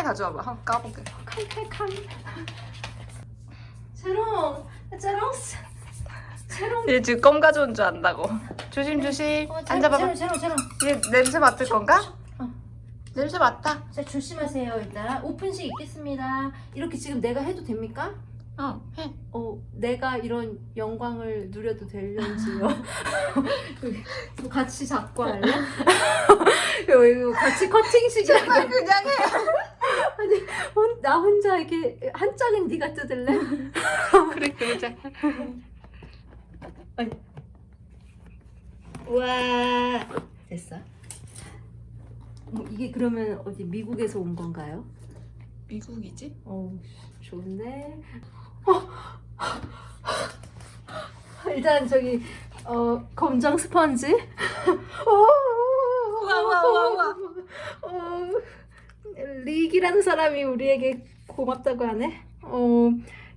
칼 가져와봐. 한번 까볼게. 칼칼칼 재롱 재롱 재롱 얘 지금 껌 가져온 줄 안다고. 조심 조심. 어, 앉아봐봐. 재롱 재롱 재롱 얘 냄새 맡을 건가? 어. 냄새 맡다. 자 조심하세요 일단 오픈식 있겠습니다 이렇게 지금 내가 해도 됩니까? 어 해. 어 내가 이런 영광을 누려도 될런지요 이거 같이 잡고 할래? 이거, 같이 커팅식이야 그냥 해. 나 혼자 이렇게 한 짝은 네가 뜯을래? 그래 그러자. 와 됐어 뭐 이게 그러면 어디 미국에서 온 건가요? 미국이지? 어 좋네 어. 일단 저기 어 검정 스펀지 우와, 우와, 우와, 우와. 어, 릭이라는 사람이 우리에게 고맙다고 하네. 어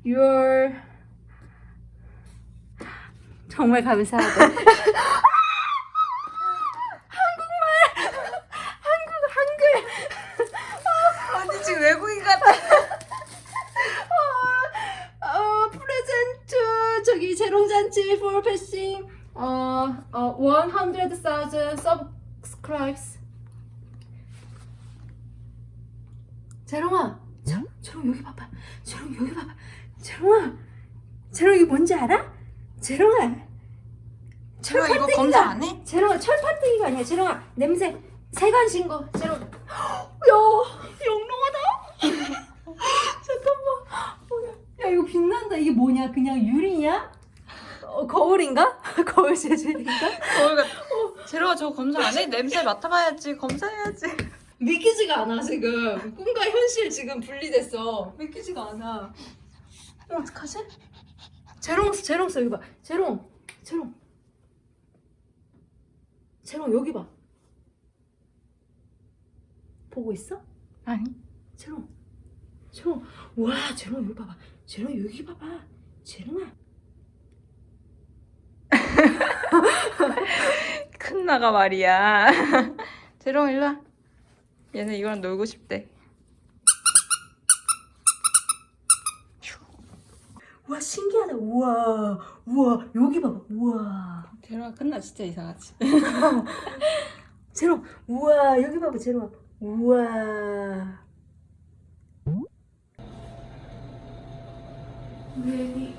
your 정말 감사하다. 언니 지금 외국인 같아. 어, 프레젠트 저기 재롱잔치 for passing 어, 어 100,000 subscribes 재롱아 재- 재롱 여기 봐봐 재롱 여기 봐봐 재롱아 재롱 이게 뭔지 알아? 재롱아 제가 이거 검사 안 해? 재롱아 철판뜨기가 아니야 재롱아 냄새 세관 신고 재롱 야 영롱하다 잠깐만 어, 야 이거 빛난다 이게 뭐냐 그냥 유리냐? 어, 거울인가? 거울 재질인가? 거울 같. 제로가 저거 검사 안 해? 냄새 맡아봐야지. 검사해야지. 믿기지가 않아 지금. 꿈과 현실 지금 분리됐어. 믿기지가 않아. 어, 어떡하지? 재롱 재롱 써 여기 봐. 재롱 재롱. 재롱 여기 봐. 보고 있어? 아니. 재롱 재롱. 와 재롱 여기 봐봐. 재롱 여기 봐봐. 재롱아. 큰 나가 말이야. 제롱 일로 와. 얘는 이거랑 놀고 싶대. 와 신기하다. 우와 우와 여기 봐봐. 우와. 제롱아 끝나 진짜 이상하지. 재롱 우와 여기 봐봐 재롱아 우와. 왜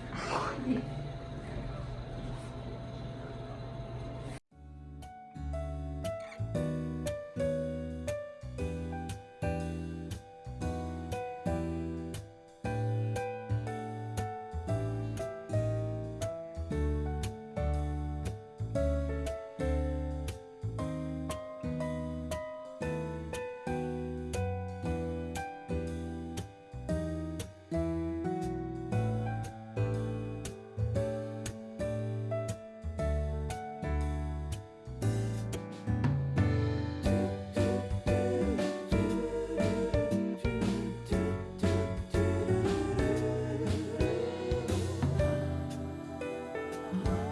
Bye.